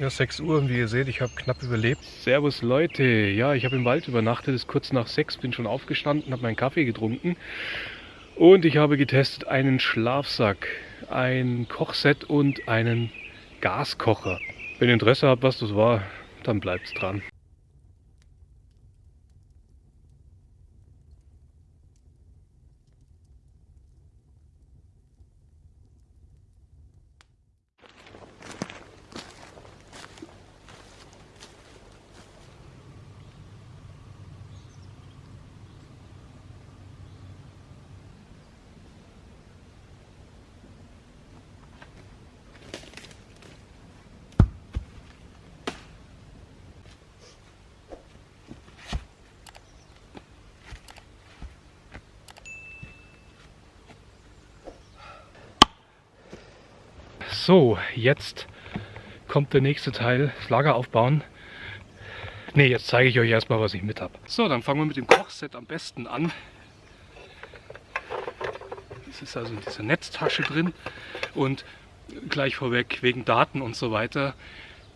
Ja, 6 Uhr und wie ihr seht, ich habe knapp überlebt. Servus Leute, ja, ich habe im Wald übernachtet, es ist kurz nach 6, bin schon aufgestanden, habe meinen Kaffee getrunken und ich habe getestet einen Schlafsack, ein Kochset und einen Gaskocher. Wenn ihr Interesse habt, was das war, dann bleibt's dran. So, jetzt kommt der nächste Teil, das Lager aufbauen. Ne, jetzt zeige ich euch erstmal, was ich mit habe. So, dann fangen wir mit dem Kochset am besten an. Das ist also in dieser Netztasche drin und gleich vorweg wegen Daten und so weiter.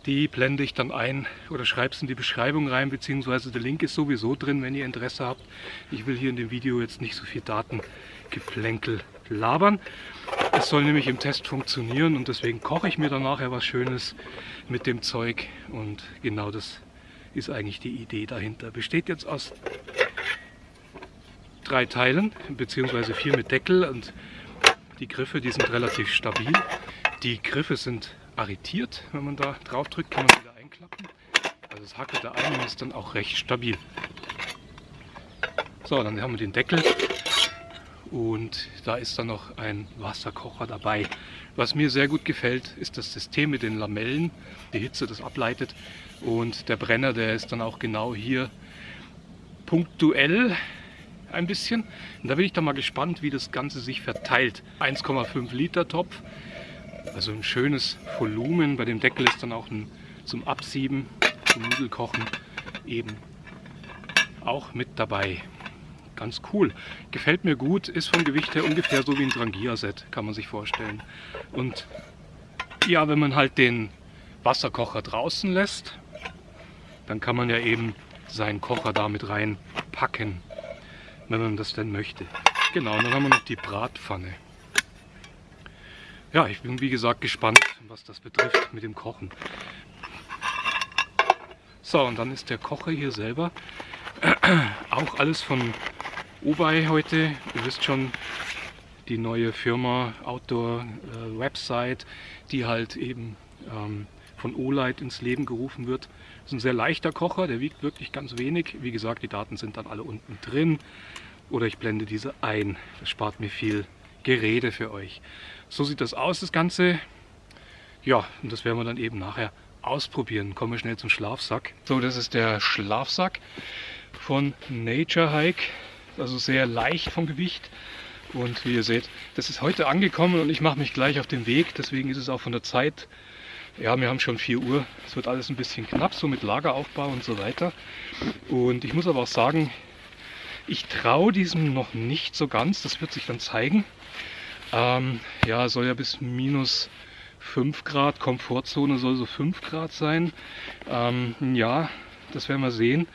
Die blende ich dann ein oder schreibe es in die Beschreibung rein, beziehungsweise der Link ist sowieso drin, wenn ihr Interesse habt. Ich will hier in dem Video jetzt nicht so viel Datengeplänkel labern. Es soll nämlich im Test funktionieren und deswegen koche ich mir dann nachher was Schönes mit dem Zeug und genau das ist eigentlich die Idee dahinter. Besteht jetzt aus drei Teilen, beziehungsweise vier mit Deckel und die Griffe, die sind relativ stabil. Die Griffe sind arretiert, wenn man da drauf drückt, kann man wieder einklappen. Also das hackelt da ein und ist dann auch recht stabil. So, dann haben wir den Deckel und da ist dann noch ein Wasserkocher dabei. Was mir sehr gut gefällt, ist das System mit den Lamellen, die Hitze das ableitet und der Brenner, der ist dann auch genau hier punktuell ein bisschen. Und da bin ich dann mal gespannt, wie das Ganze sich verteilt. 1,5 Liter Topf, also ein schönes Volumen. Bei dem Deckel ist dann auch ein, zum Absieben, zum Nudelkochen eben auch mit dabei ganz cool. Gefällt mir gut, ist vom Gewicht her ungefähr so wie ein Drangia-Set, kann man sich vorstellen. Und ja, wenn man halt den Wasserkocher draußen lässt, dann kann man ja eben seinen Kocher damit reinpacken, wenn man das denn möchte. Genau, und dann haben wir noch die Bratpfanne. Ja, ich bin wie gesagt gespannt, was das betrifft mit dem Kochen. So, und dann ist der Kocher hier selber auch alles von Ubay heute. Ihr wisst schon, die neue Firma Outdoor äh, Website, die halt eben ähm, von Olight ins Leben gerufen wird. Das ist ein sehr leichter Kocher, der wiegt wirklich ganz wenig. Wie gesagt, die Daten sind dann alle unten drin. Oder ich blende diese ein. Das spart mir viel Gerede für euch. So sieht das aus, das Ganze. Ja, und das werden wir dann eben nachher ausprobieren. Kommen wir schnell zum Schlafsack. So, das ist der Schlafsack von Nature Hike also sehr leicht vom Gewicht. Und wie ihr seht, das ist heute angekommen und ich mache mich gleich auf den Weg. Deswegen ist es auch von der Zeit, ja, wir haben schon 4 Uhr. Es wird alles ein bisschen knapp, so mit Lageraufbau und so weiter. Und ich muss aber auch sagen, ich traue diesem noch nicht so ganz. Das wird sich dann zeigen. Ähm, ja, soll ja bis minus 5 Grad, Komfortzone soll so 5 Grad sein. Ähm, ja, das werden wir sehen.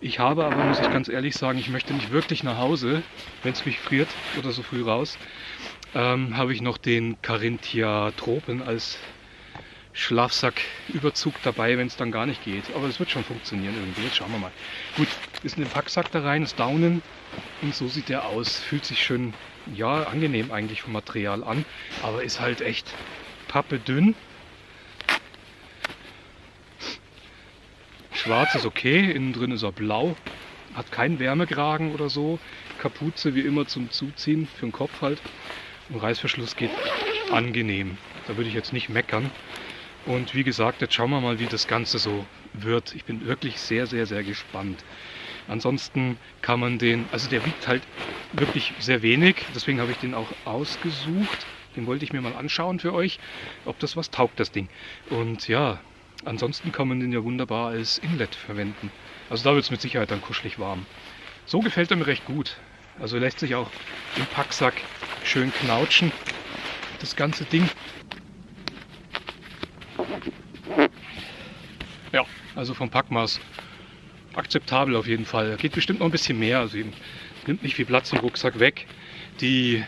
Ich habe aber, muss ich ganz ehrlich sagen, ich möchte nicht wirklich nach Hause, wenn es mich friert oder so früh raus, ähm, habe ich noch den Carinthia Tropen als Schlafsacküberzug dabei, wenn es dann gar nicht geht. Aber es wird schon funktionieren irgendwie. Jetzt schauen wir mal. Gut, ist in den Packsack da rein, ist Daunen und so sieht der aus. Fühlt sich schön, ja, angenehm eigentlich vom Material an, aber ist halt echt pappe dünn. Schwarz ist okay, innen drin ist er blau, hat keinen Wärmekragen oder so. Kapuze wie immer zum Zuziehen, für den Kopf halt. Und Reißverschluss geht angenehm. Da würde ich jetzt nicht meckern. Und wie gesagt, jetzt schauen wir mal, wie das Ganze so wird. Ich bin wirklich sehr, sehr, sehr gespannt. Ansonsten kann man den, also der wiegt halt wirklich sehr wenig, deswegen habe ich den auch ausgesucht. Den wollte ich mir mal anschauen für euch, ob das was taugt, das Ding. Und ja, Ansonsten kann man den ja wunderbar als Inlet verwenden. Also da wird es mit Sicherheit dann kuschelig warm. So gefällt er mir recht gut. Also lässt sich auch im Packsack schön knautschen. Das ganze Ding. Ja, also vom Packmaß akzeptabel auf jeden Fall. Geht bestimmt noch ein bisschen mehr, also eben nimmt nicht viel Platz im Rucksack weg. Die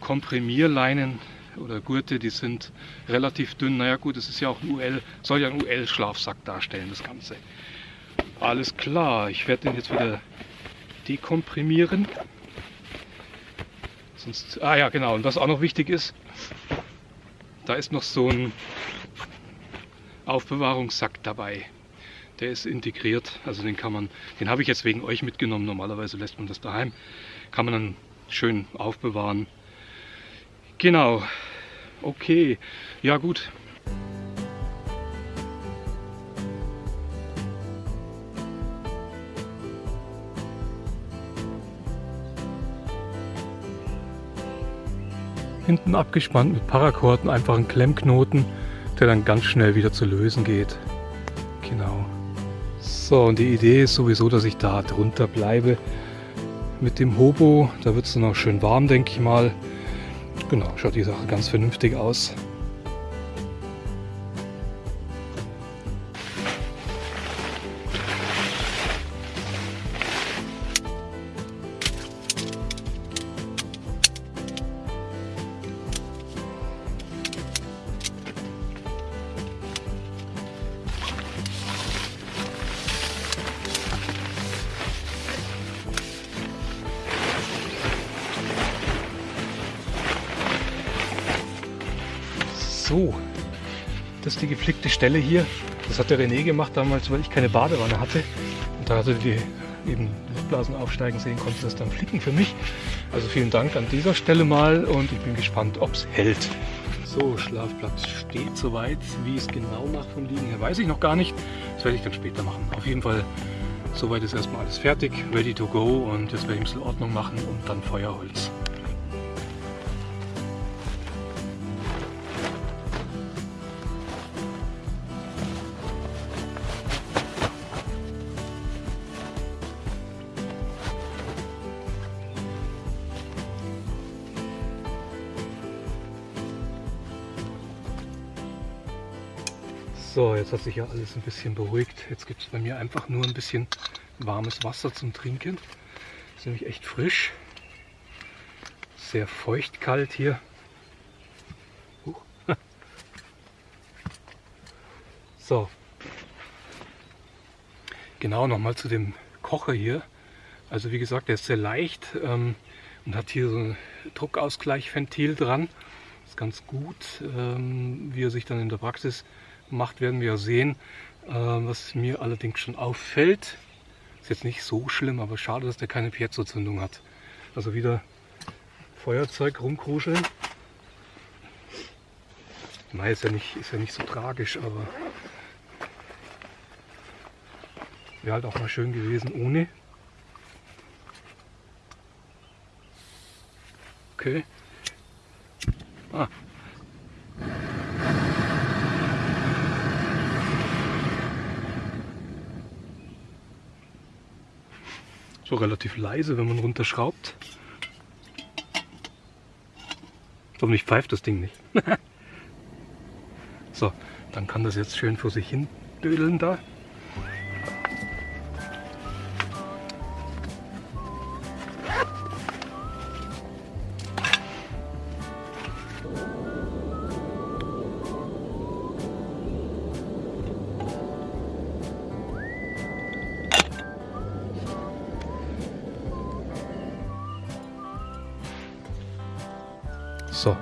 Komprimierleinen oder Gurte, die sind relativ dünn. Naja gut, es ist ja auch ein UL, soll ja ein UL-Schlafsack darstellen, das Ganze. Alles klar, ich werde den jetzt wieder dekomprimieren. Sonst, ah ja, genau, und was auch noch wichtig ist, da ist noch so ein Aufbewahrungssack dabei. Der ist integriert, also den kann man, den habe ich jetzt wegen euch mitgenommen. Normalerweise lässt man das daheim. Kann man dann schön aufbewahren. Genau. Okay. Ja gut. Hinten abgespannt mit Paracord einfach einen Klemmknoten, der dann ganz schnell wieder zu lösen geht. Genau. So, und die Idee ist sowieso, dass ich da drunter bleibe mit dem Hobo. Da wird es dann auch schön warm, denke ich mal. Genau, schaut die Sache ganz vernünftig aus. So, das ist die geflickte Stelle hier. Das hat der René gemacht damals, weil ich keine Badewanne hatte. Und da hatte die eben Luftblasen aufsteigen sehen, konnte das dann flicken für mich. Also vielen Dank an dieser Stelle mal und ich bin gespannt, ob es hält. So, Schlafplatz steht soweit. Wie es genau macht vom Liegen her, weiß ich noch gar nicht. Das werde ich dann später machen. Auf jeden Fall, soweit ist erstmal alles fertig, ready to go und jetzt werde ich ein bisschen Ordnung machen und dann Feuerholz. So, jetzt hat sich ja alles ein bisschen beruhigt. Jetzt gibt es bei mir einfach nur ein bisschen warmes Wasser zum Trinken. Ist nämlich echt frisch. Sehr feucht kalt hier. Uh. So. Genau, nochmal zu dem Kocher hier. Also wie gesagt, der ist sehr leicht ähm, und hat hier so ein Druckausgleichventil dran. ist ganz gut, ähm, wie er sich dann in der Praxis macht, werden wir sehen. Äh, was mir allerdings schon auffällt, ist jetzt nicht so schlimm, aber schade, dass der keine Piezo-Zündung hat. Also wieder Feuerzeug rumkruscheln. Nein, ist ja nicht, ist ja nicht so tragisch, aber wäre halt auch mal schön gewesen ohne. Okay. Relativ leise, wenn man runterschraubt. Hoffentlich pfeift das Ding nicht. so, dann kann das jetzt schön vor sich hin dödeln da. So,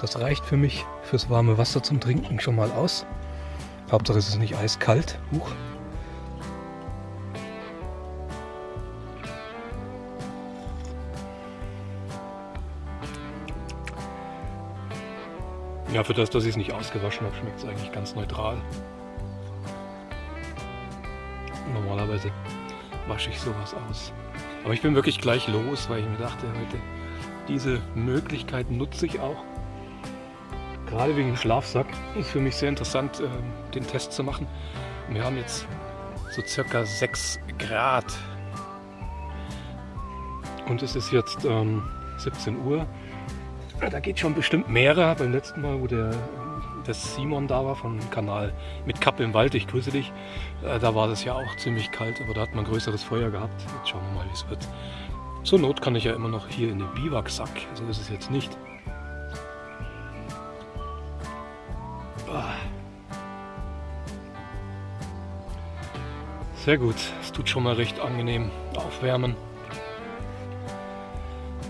das reicht für mich fürs warme Wasser zum Trinken schon mal aus. Hauptsache es ist nicht eiskalt. Huch. Ja, für das, dass ich es nicht ausgewaschen habe, schmeckt es eigentlich ganz neutral. Normalerweise wasche ich sowas aus. Aber ich bin wirklich gleich los, weil ich mir dachte, heute diese Möglichkeit nutze ich auch. Gerade wegen dem Schlafsack ist für mich sehr interessant, ähm, den Test zu machen. Wir haben jetzt so circa 6 Grad. Und es ist jetzt ähm, 17 Uhr. Da geht schon bestimmt mehrer. Beim letzten Mal, wo der dass Simon da war vom Kanal mit Kappe im Wald. Ich grüße dich. Äh, da war das ja auch ziemlich kalt, aber da hat man größeres Feuer gehabt. Jetzt schauen wir mal, wie es wird. Zur Not kann ich ja immer noch hier in den Biwaksack. So ist es jetzt nicht. Sehr gut. Es tut schon mal recht angenehm aufwärmen.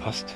Passt.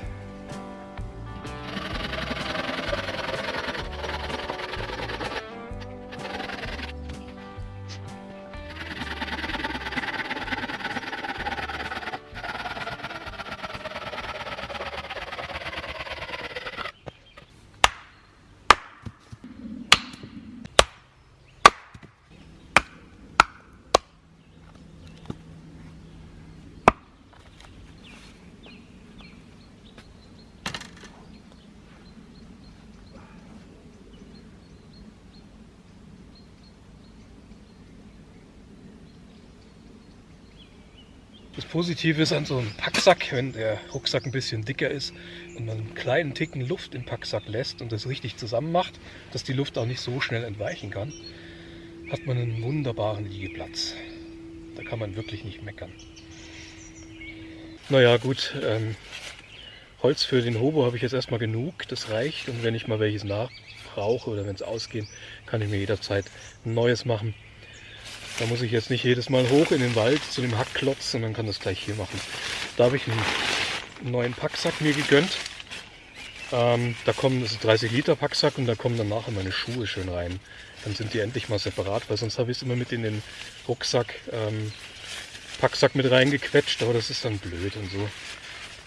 Das Positive ist an so einem Packsack, wenn der Rucksack ein bisschen dicker ist und man einen kleinen Ticken Luft im Packsack lässt und das richtig zusammen macht, dass die Luft auch nicht so schnell entweichen kann, hat man einen wunderbaren Liegeplatz. Da kann man wirklich nicht meckern. Naja gut, ähm, Holz für den Hobo habe ich jetzt erstmal genug, das reicht und wenn ich mal welches nachbrauche oder wenn es ausgehen, kann ich mir jederzeit ein neues machen. Da muss ich jetzt nicht jedes Mal hoch in den Wald zu dem Hackklotz, sondern kann das gleich hier machen. Da habe ich einen neuen Packsack mir gegönnt. Ähm, da kommen, das ist ein 30 Liter Packsack und da kommen dann nachher meine Schuhe schön rein. Dann sind die endlich mal separat, weil sonst habe ich es immer mit in den Rucksack, ähm, Packsack mit reingequetscht, aber das ist dann blöd und so.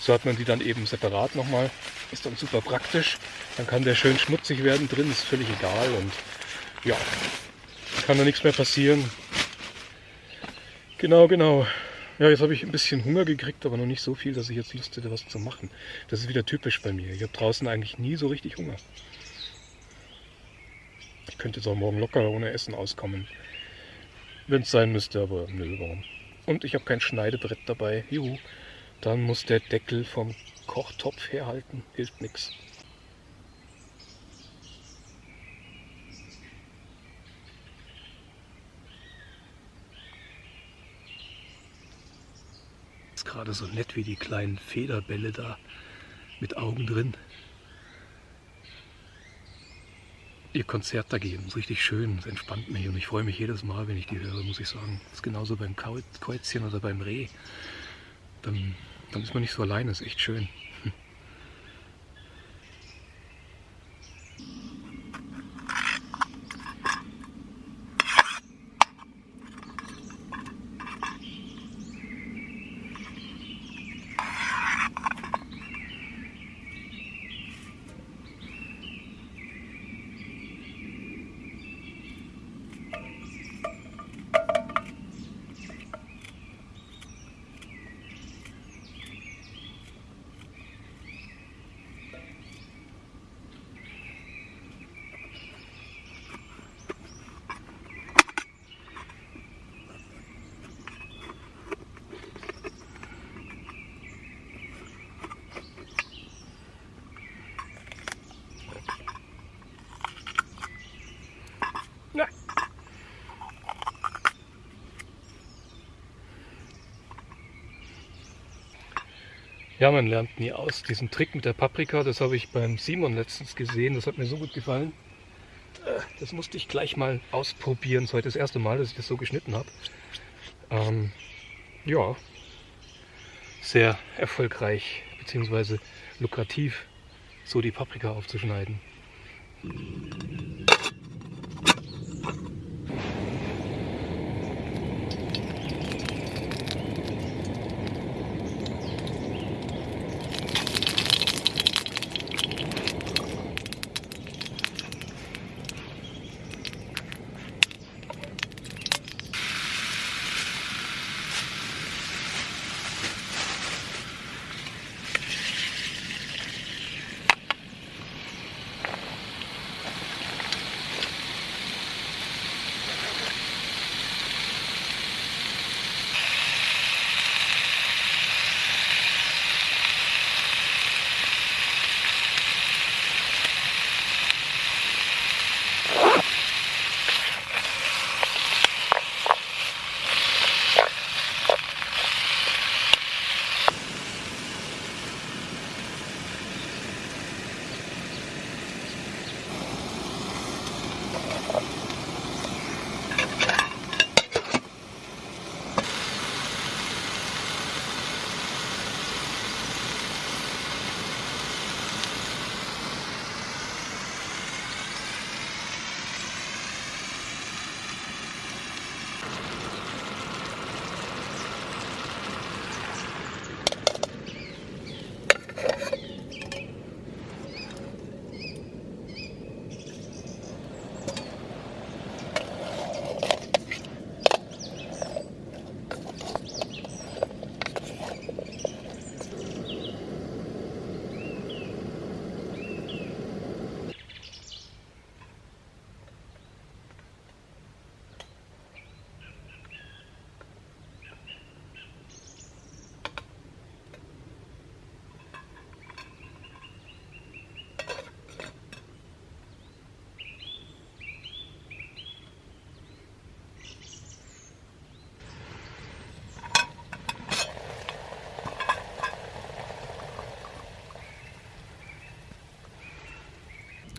So hat man die dann eben separat nochmal. Ist dann super praktisch. Dann kann der schön schmutzig werden drin, ist völlig egal und ja, kann da nichts mehr passieren. Genau, genau. Ja, jetzt habe ich ein bisschen Hunger gekriegt, aber noch nicht so viel, dass ich jetzt Lust hätte, was zu machen. Das ist wieder typisch bei mir. Ich habe draußen eigentlich nie so richtig Hunger. Ich könnte jetzt auch morgen locker ohne Essen auskommen. Wenn es sein müsste, aber nö, warum. Und ich habe kein Schneidebrett dabei. Juhu. Dann muss der Deckel vom Kochtopf herhalten. Hilft nichts. Gerade so nett wie die kleinen Federbälle da mit Augen drin. Ihr Konzert da geben, ist richtig schön, es entspannt mich und ich freue mich jedes Mal, wenn ich die höre, muss ich sagen. Das ist genauso beim Käuzchen oder beim Reh. Dann, dann ist man nicht so alleine, ist echt schön. Ja, man lernt nie aus. Diesen Trick mit der Paprika, das habe ich beim Simon letztens gesehen. Das hat mir so gut gefallen. Äh, das musste ich gleich mal ausprobieren. Das ist heute das erste Mal, dass ich das so geschnitten habe. Ähm, ja, sehr erfolgreich bzw. lukrativ, so die Paprika aufzuschneiden.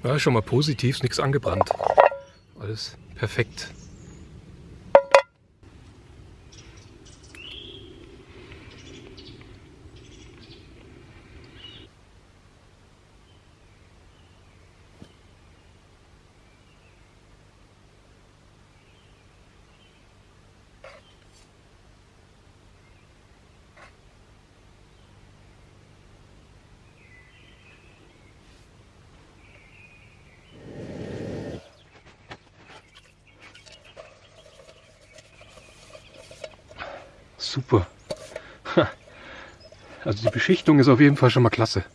Ja, schon mal positiv, nichts angebrannt. Alles perfekt. Super. Also die Beschichtung ist auf jeden Fall schon mal klasse.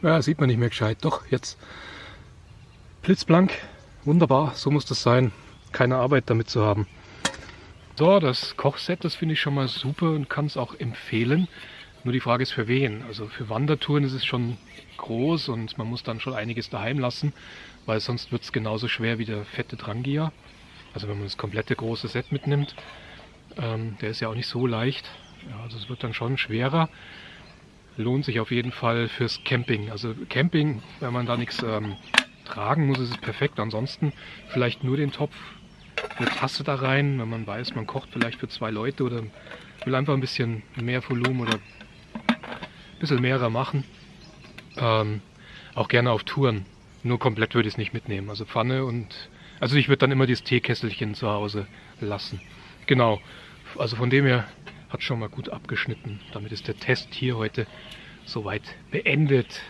Ja, sieht man nicht mehr gescheit. Doch, jetzt blitzblank. Wunderbar, so muss das sein. Keine Arbeit damit zu haben. So, das Kochset, das finde ich schon mal super und kann es auch empfehlen. Nur die Frage ist für wen. Also für Wandertouren ist es schon groß und man muss dann schon einiges daheim lassen, weil sonst wird es genauso schwer wie der fette Drangia. Also wenn man das komplette große Set mitnimmt. Ähm, der ist ja auch nicht so leicht. Ja, also es wird dann schon schwerer lohnt sich auf jeden Fall fürs Camping. Also Camping, wenn man da nichts ähm, tragen muss, ist es perfekt. Ansonsten vielleicht nur den Topf, eine Tasse da rein, wenn man weiß, man kocht vielleicht für zwei Leute oder will einfach ein bisschen mehr Volumen oder bisschen mehrer machen. Ähm, auch gerne auf Touren. Nur komplett würde ich es nicht mitnehmen. Also Pfanne und... Also ich würde dann immer dieses Teekesselchen zu Hause lassen. Genau. Also von dem her hat schon mal gut abgeschnitten. Damit ist der Test hier heute soweit beendet.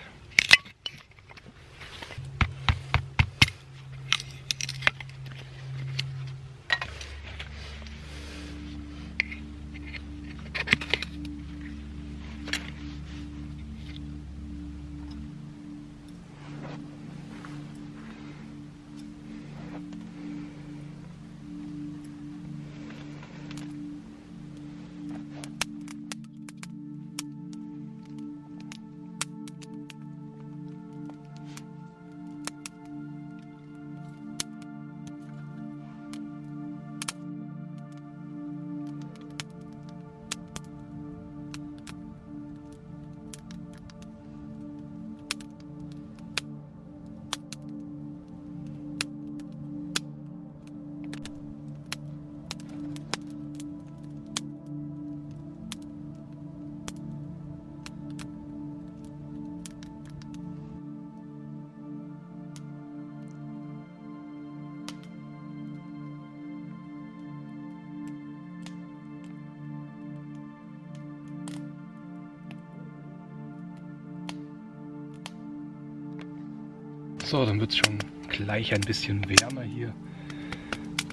So, dann wird es schon gleich ein bisschen wärmer hier.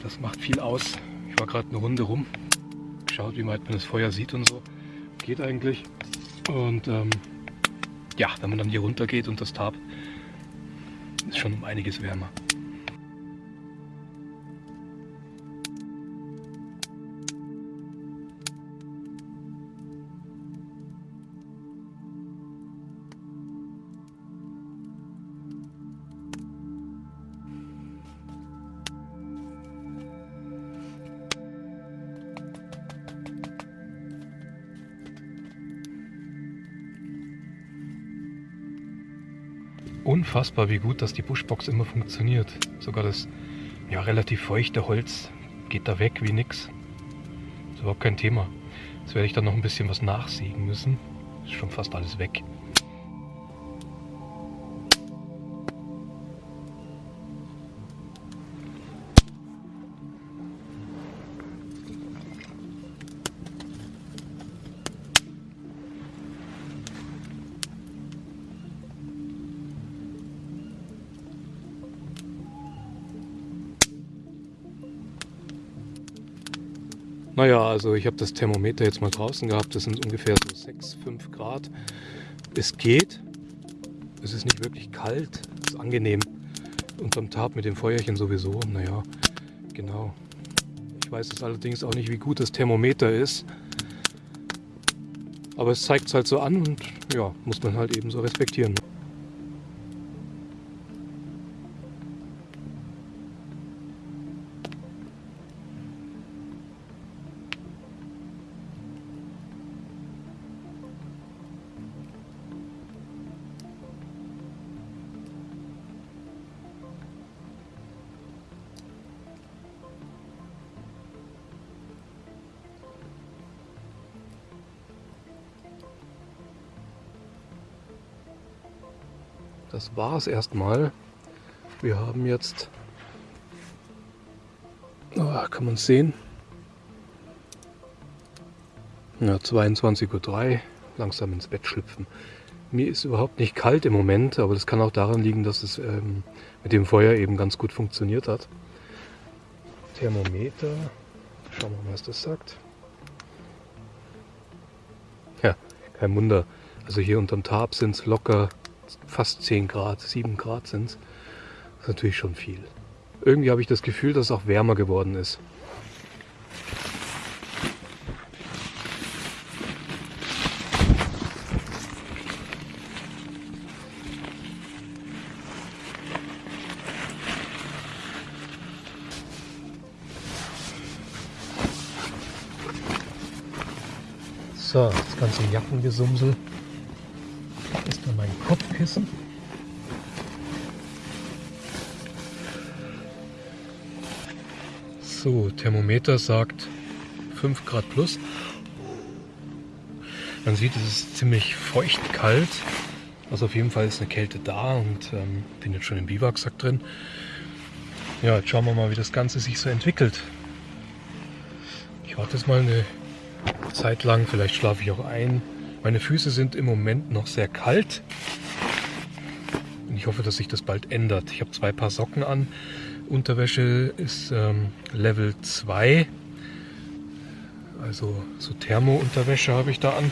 Das macht viel aus. Ich war gerade eine Runde rum, geschaut, wie weit man das Feuer sieht und so. Geht eigentlich. Und ähm, ja, wenn man dann hier runter geht und das Tab, ist schon um einiges wärmer. Unfassbar, wie gut dass die Buschbox immer funktioniert. Sogar das ja, relativ feuchte Holz geht da weg wie nix. Ist überhaupt kein Thema. Jetzt werde ich dann noch ein bisschen was nachsägen müssen. Ist schon fast alles weg. Naja, also ich habe das Thermometer jetzt mal draußen gehabt. Das sind ungefähr so 6, 5 Grad. Es geht. Es ist nicht wirklich kalt. Es ist angenehm. Unterm Tab mit dem Feuerchen sowieso. Naja, genau. Ich weiß jetzt allerdings auch nicht, wie gut das Thermometer ist. Aber es zeigt es halt so an und ja, muss man halt eben so respektieren. Das war es erstmal. Wir haben jetzt, oh, kann man es sehen, ja, 22.03 Uhr, langsam ins Bett schlüpfen. Mir ist überhaupt nicht kalt im Moment, aber das kann auch daran liegen, dass es ähm, mit dem Feuer eben ganz gut funktioniert hat. Thermometer, schauen wir mal, was das sagt. Ja, kein Wunder. Also hier unterm Tarp sind es locker fast 10 Grad, 7 Grad sind es. Das ist natürlich schon viel. Irgendwie habe ich das Gefühl, dass es auch wärmer geworden ist. So, das ganze Jackengesumsel Kopfkissen. So, Thermometer sagt 5 Grad plus. Man sieht, es ist ziemlich feucht kalt. Also auf jeden Fall ist eine Kälte da und ähm, bin jetzt schon im Biwaksack drin. Ja, jetzt schauen wir mal, wie das Ganze sich so entwickelt. Ich warte jetzt mal eine Zeit lang. Vielleicht schlafe ich auch ein. Meine Füße sind im Moment noch sehr kalt. Ich hoffe, dass sich das bald ändert. Ich habe zwei Paar Socken an. Unterwäsche ist ähm, Level 2. Also so Thermo-Unterwäsche habe ich da an.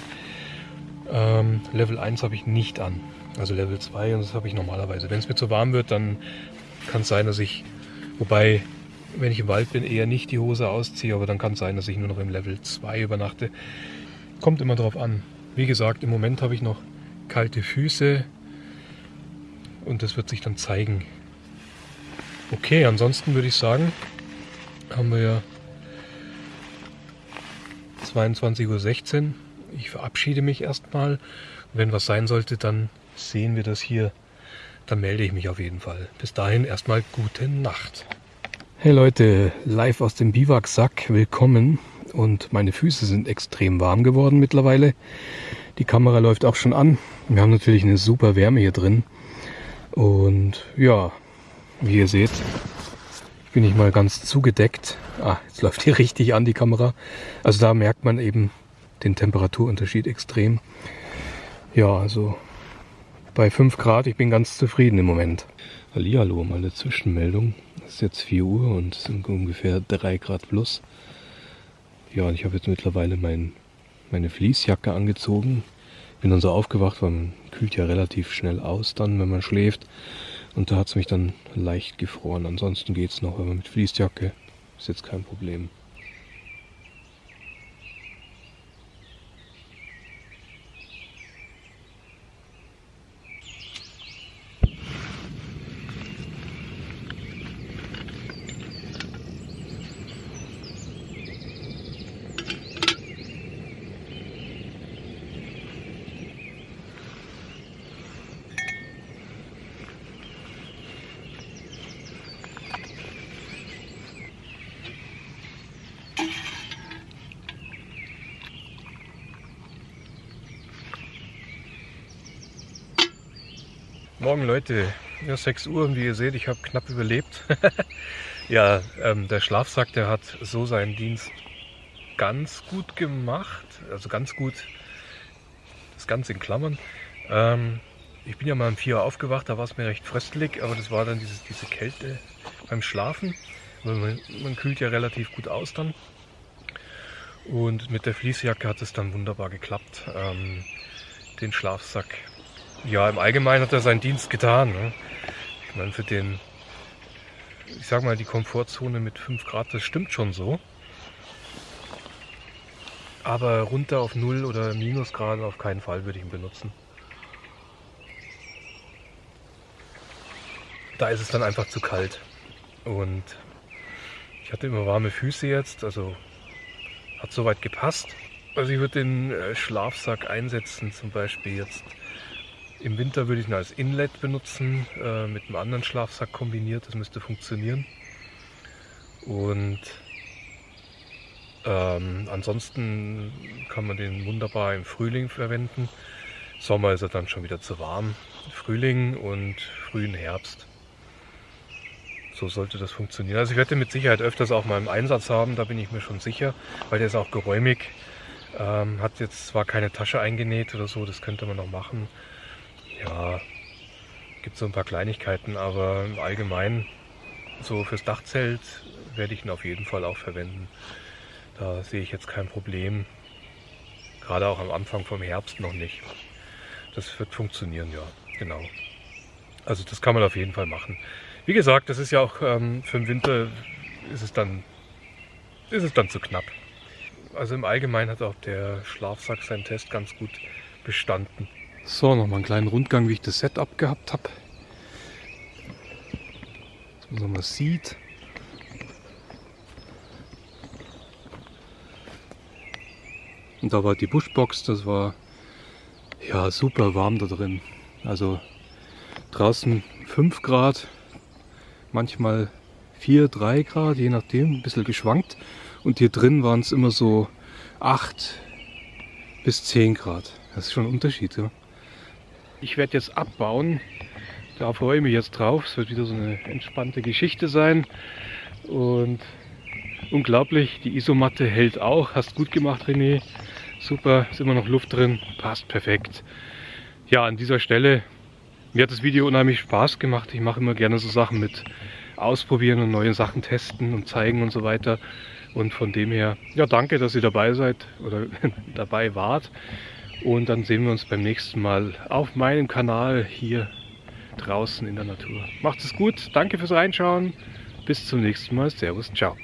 Ähm, Level 1 habe ich nicht an. Also Level 2 und das habe ich normalerweise. Wenn es mir zu warm wird, dann kann es sein, dass ich, wobei wenn ich im Wald bin, eher nicht die Hose ausziehe, aber dann kann es sein, dass ich nur noch im Level 2 übernachte. Kommt immer drauf an. Wie gesagt, im Moment habe ich noch kalte Füße und das wird sich dann zeigen. Okay, ansonsten würde ich sagen, haben wir ja 22.16 Uhr. Ich verabschiede mich erstmal. Wenn was sein sollte, dann sehen wir das hier. Dann melde ich mich auf jeden Fall. Bis dahin erstmal gute Nacht. Hey Leute, live aus dem Biwaksack, willkommen. Und meine Füße sind extrem warm geworden mittlerweile. Die Kamera läuft auch schon an. Wir haben natürlich eine super Wärme hier drin. Und ja, wie ihr seht, bin ich mal ganz zugedeckt. Ah, jetzt läuft hier richtig an die Kamera. Also da merkt man eben den Temperaturunterschied extrem. Ja, also bei 5 Grad, ich bin ganz zufrieden im Moment. Hallihallo, mal eine Zwischenmeldung. Es ist jetzt 4 Uhr und es sind ungefähr 3 Grad plus. Ja, und ich habe jetzt mittlerweile mein, meine Fließjacke angezogen. Bin dann so aufgewacht, weil man kühlt ja relativ schnell aus dann, wenn man schläft. Und da hat es mich dann leicht gefroren. Ansonsten geht es noch, aber mit Fließjacke ist jetzt kein Problem. Morgen Leute, ja, 6 Uhr und wie ihr seht, ich habe knapp überlebt. ja, ähm, der Schlafsack, der hat so seinen Dienst ganz gut gemacht. Also ganz gut, das Ganze in Klammern. Ähm, ich bin ja mal um 4 Uhr aufgewacht, da war es mir recht fröstelig, aber das war dann dieses, diese Kälte beim Schlafen. Man, man kühlt ja relativ gut aus dann. Und mit der Fließjacke hat es dann wunderbar geklappt. Ähm, den Schlafsack ja, im Allgemeinen hat er seinen Dienst getan. Ne? Ich meine, für den, ich sag mal, die Komfortzone mit 5 Grad, das stimmt schon so. Aber runter auf 0 oder Minusgrad auf keinen Fall würde ich ihn benutzen. Da ist es dann einfach zu kalt. Und ich hatte immer warme Füße jetzt, also hat soweit gepasst. Also ich würde den äh, Schlafsack einsetzen, zum Beispiel jetzt im Winter würde ich ihn als Inlet benutzen, äh, mit einem anderen Schlafsack kombiniert, das müsste funktionieren. Und ähm, ansonsten kann man den wunderbar im Frühling verwenden. Sommer ist er dann schon wieder zu warm. Frühling und frühen Herbst. So sollte das funktionieren. Also ich werde mit Sicherheit öfters auch mal im Einsatz haben, da bin ich mir schon sicher, weil der ist auch geräumig. Ähm, hat jetzt zwar keine Tasche eingenäht oder so, das könnte man noch machen. Ja, gibt so ein paar Kleinigkeiten, aber im Allgemeinen so fürs Dachzelt werde ich ihn auf jeden Fall auch verwenden. Da sehe ich jetzt kein Problem. Gerade auch am Anfang vom Herbst noch nicht. Das wird funktionieren, ja, genau. Also das kann man auf jeden Fall machen. Wie gesagt, das ist ja auch ähm, für den Winter ist es dann ist es dann zu knapp. Also im Allgemeinen hat auch der Schlafsack seinen Test ganz gut bestanden. So, nochmal einen kleinen Rundgang, wie ich das Setup gehabt habe. Dass man mal sieht. Und da war die Buschbox, das war ja super warm da drin. Also draußen 5 Grad, manchmal 4, 3 Grad, je nachdem, ein bisschen geschwankt. Und hier drin waren es immer so 8 bis 10 Grad. Das ist schon ein Unterschied. Ja. Ich werde jetzt abbauen. Da freue ich mich jetzt drauf. Es wird wieder so eine entspannte Geschichte sein. Und unglaublich, die Isomatte hält auch. Hast gut gemacht, René. Super, ist immer noch Luft drin. Passt perfekt. Ja, an dieser Stelle, mir hat das Video unheimlich Spaß gemacht. Ich mache immer gerne so Sachen mit ausprobieren und neue Sachen testen und zeigen und so weiter. Und von dem her, ja, danke, dass ihr dabei seid oder dabei wart. Und dann sehen wir uns beim nächsten Mal auf meinem Kanal hier draußen in der Natur. Macht es gut, danke fürs Reinschauen. Bis zum nächsten Mal. Servus, ciao.